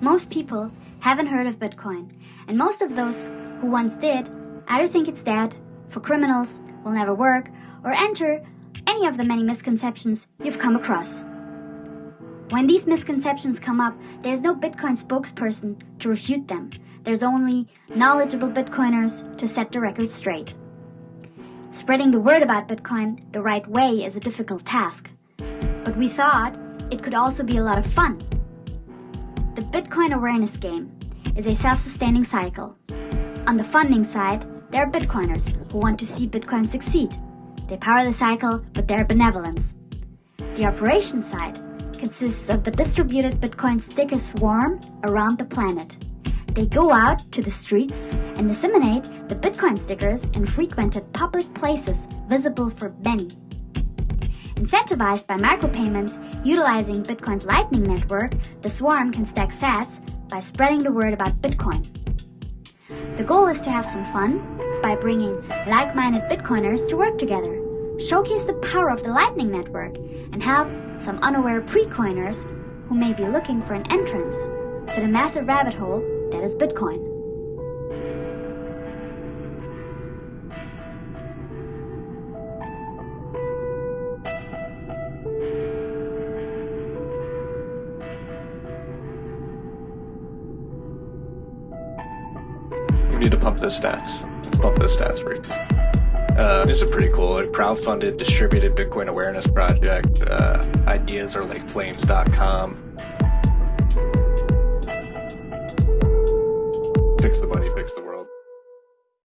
Most people haven't heard of Bitcoin, and most of those who once did either think it's dead, for criminals, will never work, or enter any of the many misconceptions you've come across. When these misconceptions come up, there's no Bitcoin spokesperson to refute them. There's only knowledgeable Bitcoiners to set the record straight. Spreading the word about Bitcoin the right way is a difficult task, but we thought it could also be a lot of fun. The Bitcoin awareness game is a self-sustaining cycle. On the funding side, there are Bitcoiners who want to see Bitcoin succeed. They power the cycle with their benevolence. The operation side consists of the distributed Bitcoin sticker swarm around the planet. They go out to the streets and disseminate the Bitcoin stickers in frequented public places visible for many. Incentivized by micropayments utilizing Bitcoin's Lightning Network, the swarm can stack sats by spreading the word about Bitcoin. The goal is to have some fun by bringing like-minded Bitcoiners to work together, showcase the power of the Lightning Network, and help some unaware pre-coiners who may be looking for an entrance to the massive rabbit hole that is Bitcoin. We need to pump those stats. Let's pump those stats, freaks. Uh, this is pretty cool. A crowdfunded distributed Bitcoin awareness project. Uh, ideas are like flames.com. Fix the money, fix the world.